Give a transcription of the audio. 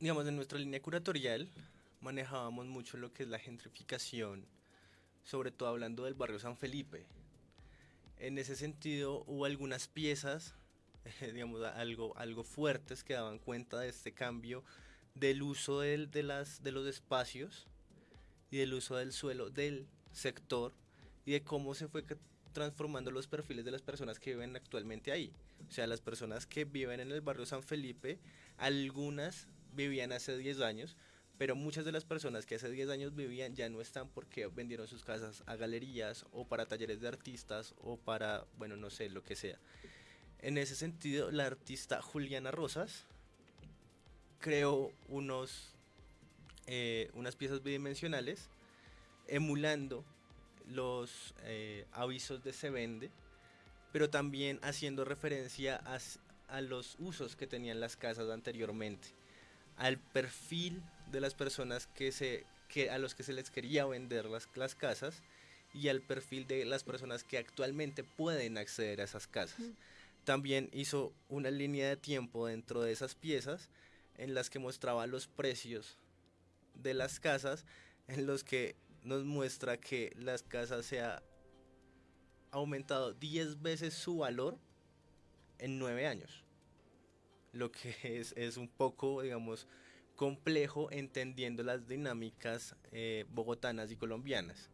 digamos, en nuestra línea curatorial manejábamos mucho lo que es la gentrificación, sobre todo hablando del barrio San Felipe. En ese sentido hubo algunas piezas, digamos, algo, algo fuertes que daban cuenta de este cambio del uso del, de, las, de los espacios y del uso del suelo del sector y de cómo se fue transformando los perfiles de las personas que viven actualmente ahí. O sea, las personas que viven en el barrio San Felipe, algunas vivían hace 10 años, pero muchas de las personas que hace 10 años vivían ya no están porque vendieron sus casas a galerías o para talleres de artistas o para, bueno, no sé, lo que sea. En ese sentido, la artista Juliana Rosas creó unos, eh, unas piezas bidimensionales emulando los eh, avisos de se vende, pero también haciendo referencia a, a los usos que tenían las casas anteriormente al perfil de las personas que se, que, a los que se les quería vender las, las casas y al perfil de las personas que actualmente pueden acceder a esas casas. También hizo una línea de tiempo dentro de esas piezas en las que mostraba los precios de las casas, en los que nos muestra que las casas se ha aumentado 10 veces su valor en 9 años lo que es, es un poco, digamos, complejo entendiendo las dinámicas eh, bogotanas y colombianas.